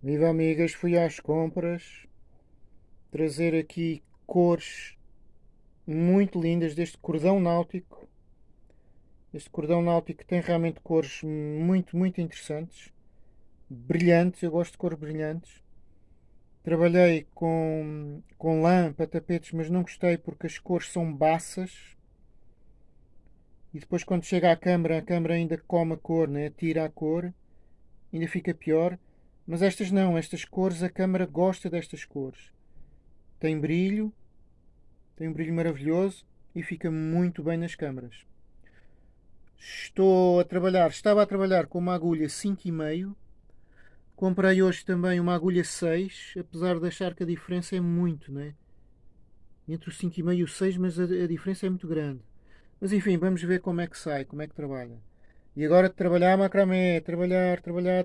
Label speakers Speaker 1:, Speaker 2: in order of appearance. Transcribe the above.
Speaker 1: Viva amigas, fui às compras trazer aqui cores muito lindas deste cordão náutico. Este cordão náutico tem realmente cores muito, muito interessantes, brilhantes. Eu gosto de cores brilhantes. Trabalhei com, com lã para tapetes, mas não gostei porque as cores são baças. E depois, quando chega à câmara, a câmara ainda come a cor, né? tira a cor, ainda fica pior. Mas estas não, estas cores, a câmara gosta destas cores. Tem brilho, tem um brilho maravilhoso e fica muito bem nas câmaras. Estou a trabalhar, estava a trabalhar com uma agulha 5,5. Comprei hoje também uma agulha 6, apesar de achar que a diferença é muito, né? Entre o 5,5 e o 6, mas a, a diferença é muito grande. Mas enfim, vamos ver como é que sai, como é que trabalha. E agora trabalhar macramé, trabalhar, trabalhar, trabalhar.